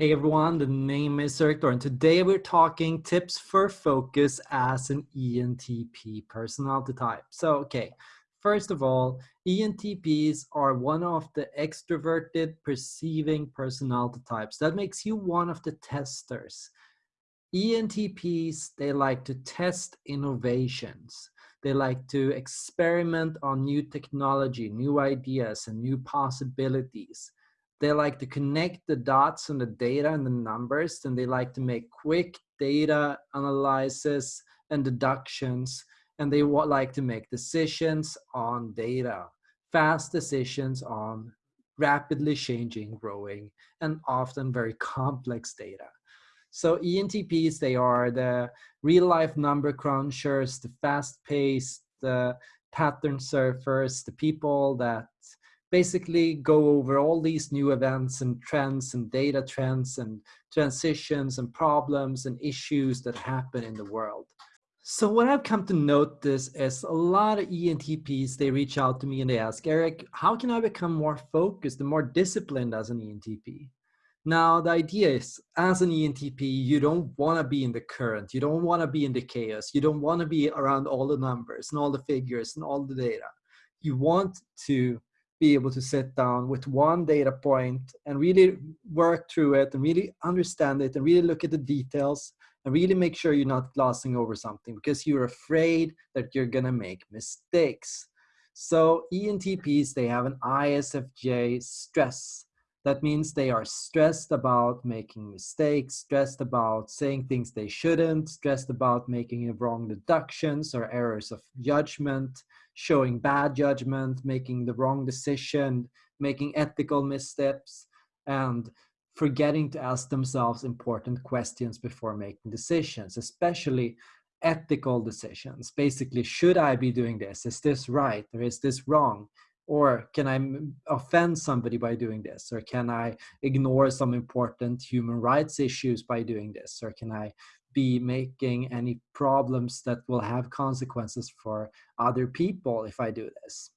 Hey everyone, the name is Erik and today we're talking tips for focus as an ENTP personality type. So, okay, first of all, ENTPs are one of the extroverted perceiving personality types. That makes you one of the testers. ENTPs, they like to test innovations. They like to experiment on new technology, new ideas, and new possibilities they like to connect the dots and the data and the numbers and they like to make quick data analysis and deductions and they like to make decisions on data fast decisions on rapidly changing growing and often very complex data. So entps they are the real life number crunchers the fast paced the pattern surfers the people that basically go over all these new events and trends and data trends and transitions and problems and issues that happen in the world. So what I've come to notice is a lot of ENTPs, they reach out to me and they ask, Erik, how can I become more focused and more disciplined as an ENTP? Now, the idea is as an ENTP, you don't want to be in the current. You don't want to be in the chaos. You don't want to be around all the numbers and all the figures and all the data. You want to be able to sit down with one data point and really work through it and really understand it and really look at the details and really make sure you're not glossing over something because you're afraid that you're gonna make mistakes. So ENTPs, they have an ISFJ stress. That means they are stressed about making mistakes, stressed about saying things they shouldn't, stressed about making wrong deductions or errors of judgment, showing bad judgment, making the wrong decision, making ethical missteps, and forgetting to ask themselves important questions before making decisions, especially ethical decisions. Basically, should I be doing this? Is this right or is this wrong? Or can I offend somebody by doing this? Or can I ignore some important human rights issues by doing this? Or can I be making any problems that will have consequences for other people if I do this.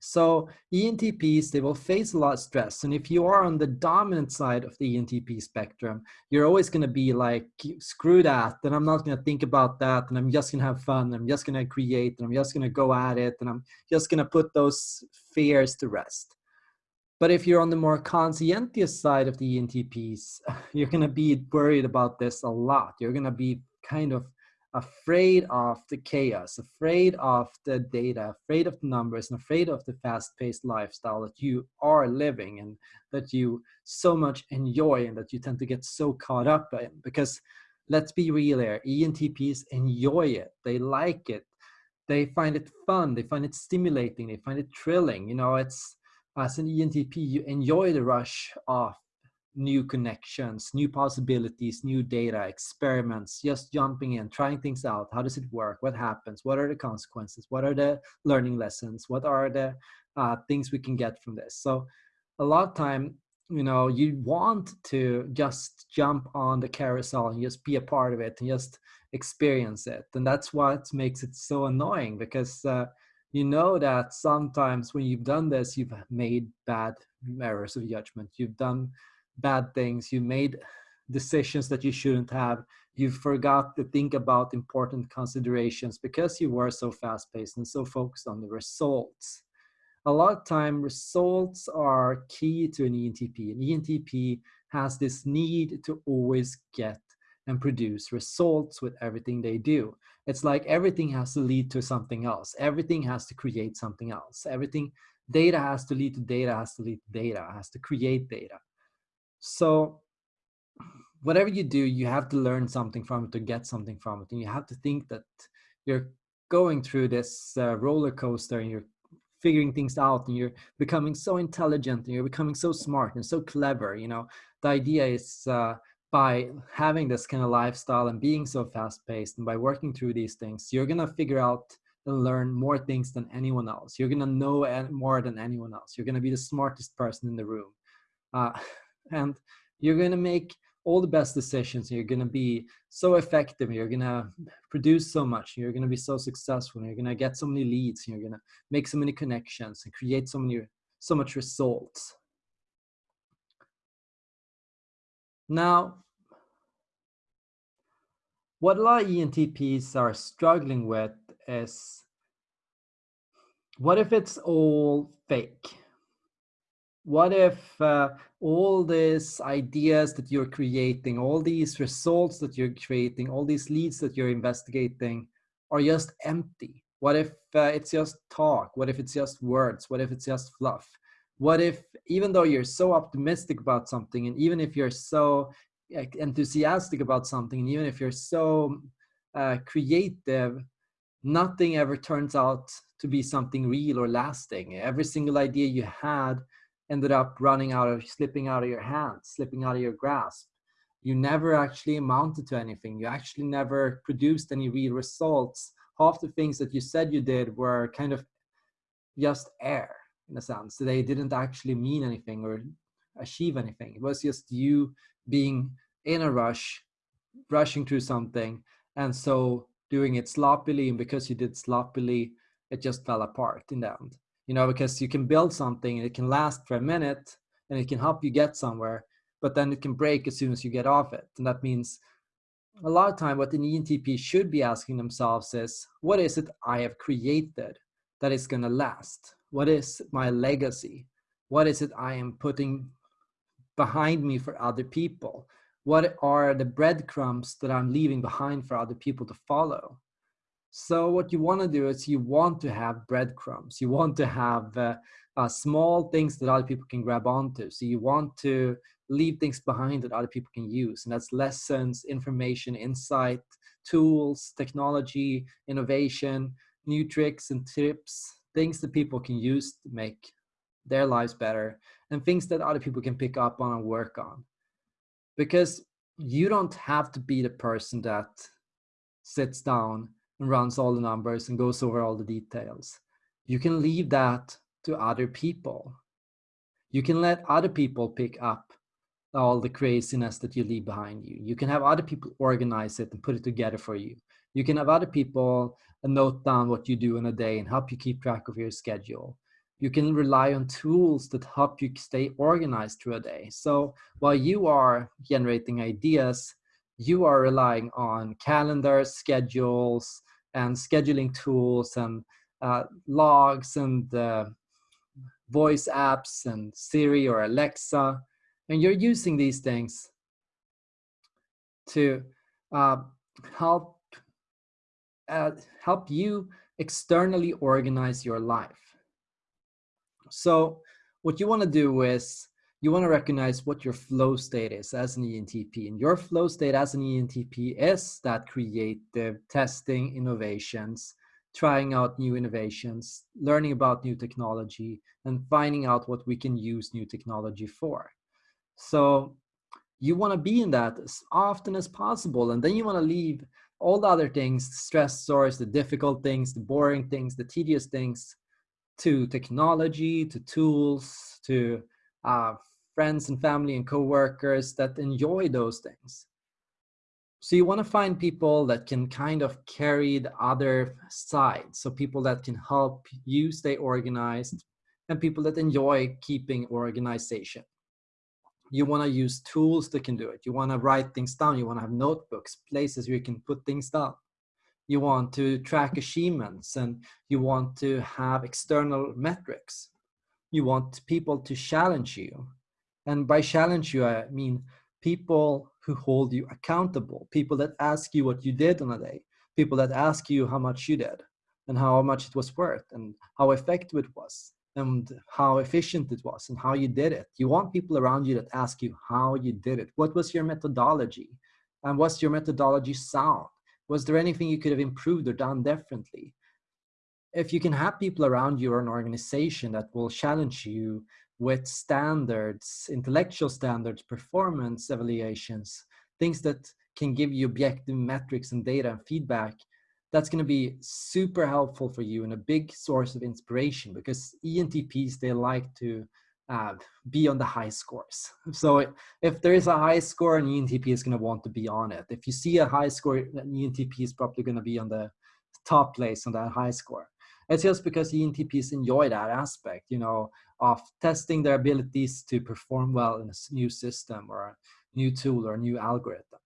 So ENTPs, they will face a lot of stress. And if you are on the dominant side of the ENTP spectrum, you're always going to be like, screw that. And I'm not going to think about that. And I'm just going to have fun. I'm just going to create. And I'm just going to go at it. And I'm just going to put those fears to rest. But if you're on the more conscientious side of the ENTPs, you're going to be worried about this a lot. You're going to be kind of afraid of the chaos, afraid of the data, afraid of the numbers, and afraid of the fast-paced lifestyle that you are living and that you so much enjoy and that you tend to get so caught up in. Because let's be real here, ENTPs enjoy it. They like it. They find it fun. They find it stimulating. They find it thrilling. You know, it's as an ENTP, you enjoy the rush of new connections, new possibilities, new data, experiments, just jumping in, trying things out. How does it work? What happens? What are the consequences? What are the learning lessons? What are the uh, things we can get from this? So a lot of time, you know, you want to just jump on the carousel and just be a part of it and just experience it. And that's what makes it so annoying because uh, you know that sometimes when you've done this, you've made bad errors of judgment. You've done bad things. You made decisions that you shouldn't have. You forgot to think about important considerations because you were so fast paced and so focused on the results. A lot of time, results are key to an ENTP. An ENTP has this need to always get and produce results with everything they do. It's like everything has to lead to something else. Everything has to create something else. Everything, data has to lead to data, has to lead to data, has to create data. So whatever you do, you have to learn something from it to get something from it. And you have to think that you're going through this uh, roller coaster and you're figuring things out and you're becoming so intelligent and you're becoming so smart and so clever. You know, the idea is uh, by having this kind of lifestyle and being so fast paced and by working through these things, you're going to figure out and learn more things than anyone else. You're going to know more than anyone else. You're going to be the smartest person in the room. Uh, and you're going to make all the best decisions. You're going to be so effective. You're going to produce so much. You're going to be so successful. You're going to get so many leads. You're going to make so many connections and create so many, so much results. Now, what a lot of ENTPs are struggling with is what if it's all fake? What if uh, all these ideas that you're creating, all these results that you're creating, all these leads that you're investigating are just empty? What if uh, it's just talk? What if it's just words? What if it's just fluff? What if, even though you're so optimistic about something, and even if you're so enthusiastic about something, and even if you're so uh, creative, nothing ever turns out to be something real or lasting. Every single idea you had ended up running out of, slipping out of your hands, slipping out of your grasp. You never actually amounted to anything. You actually never produced any real results half the things that you said you did were kind of just air in a sense. They didn't actually mean anything or achieve anything. It was just you being in a rush, rushing through something, and so doing it sloppily. And because you did sloppily, it just fell apart in the end. You know, because you can build something and it can last for a minute and it can help you get somewhere, but then it can break as soon as you get off it. And that means a lot of time what an ENTP should be asking themselves is, what is it I have created that is going to last? What is my legacy? What is it I am putting behind me for other people? What are the breadcrumbs that I'm leaving behind for other people to follow? So what you want to do is you want to have breadcrumbs. You want to have uh, uh, small things that other people can grab onto. So you want to leave things behind that other people can use. And that's lessons, information, insight, tools, technology, innovation, new tricks and tips, things that people can use to make their lives better, and things that other people can pick up on and work on. Because you don't have to be the person that sits down and runs all the numbers and goes over all the details. You can leave that to other people. You can let other people pick up all the craziness that you leave behind you. You can have other people organize it and put it together for you. You can have other people note down what you do in a day and help you keep track of your schedule. You can rely on tools that help you stay organized through a day. So while you are generating ideas, you are relying on calendars, schedules, and scheduling tools and uh, logs and uh, voice apps and Siri or Alexa and you're using these things to uh, help uh, help you externally organize your life. So what you want to do is you want to recognize what your flow state is as an ENTP. And your flow state as an ENTP is that creative testing innovations, trying out new innovations, learning about new technology, and finding out what we can use new technology for. So you want to be in that as often as possible. And then you want to leave all the other things, the stressors, the difficult things, the boring things, the tedious things to technology, to tools, to uh, friends and family and coworkers that enjoy those things. So you want to find people that can kind of carry the other side. So people that can help you stay organized and people that enjoy keeping organization you want to use tools that can do it. You want to write things down. You want to have notebooks, places where you can put things down. You want to track achievements and you want to have external metrics. You want people to challenge you. And by challenge you, I mean people who hold you accountable, people that ask you what you did on a day, people that ask you how much you did and how much it was worth and how effective it was and how efficient it was and how you did it. You want people around you that ask you how you did it. What was your methodology? And was your methodology sound? Was there anything you could have improved or done differently? If you can have people around you or an organization that will challenge you with standards, intellectual standards, performance evaluations, things that can give you objective metrics and data and feedback, that's going to be super helpful for you and a big source of inspiration because ENTPs, they like to uh, be on the high scores. So if there is a high score, an ENTP is going to want to be on it. If you see a high score, an ENTP is probably going to be on the top place on that high score. It's just because ENTPs enjoy that aspect, you know, of testing their abilities to perform well in a new system or a new tool or a new algorithm.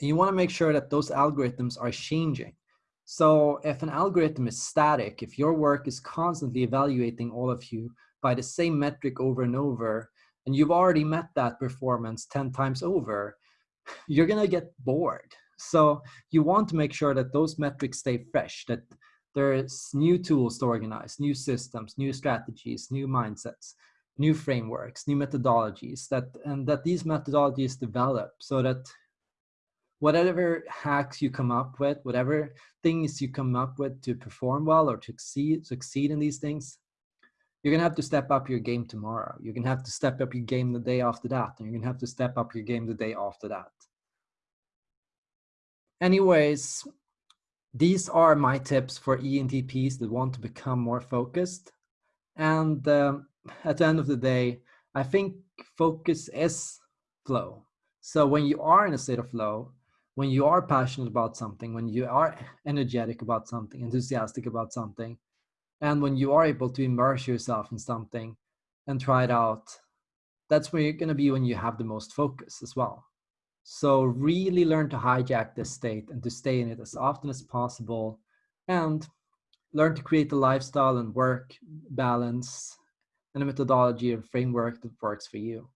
And you want to make sure that those algorithms are changing. So if an algorithm is static, if your work is constantly evaluating all of you by the same metric over and over, and you've already met that performance 10 times over, you're going to get bored. So you want to make sure that those metrics stay fresh, that there's new tools to organize, new systems, new strategies, new mindsets, new frameworks, new methodologies that and that these methodologies develop so that whatever hacks you come up with, whatever things you come up with to perform well or to succeed, succeed in these things, you're gonna have to step up your game tomorrow. You're gonna have to step up your game the day after that, and you're gonna have to step up your game the day after that. Anyways, these are my tips for ENTPs that want to become more focused. And um, at the end of the day, I think focus is flow. So when you are in a state of flow, when you are passionate about something, when you are energetic about something, enthusiastic about something, and when you are able to immerse yourself in something and try it out, that's where you're going to be when you have the most focus as well. So really learn to hijack this state and to stay in it as often as possible and learn to create a lifestyle and work balance and a methodology and framework that works for you.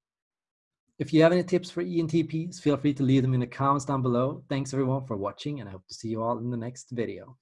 If you have any tips for ENTPs, feel free to leave them in the comments down below. Thanks everyone for watching and I hope to see you all in the next video.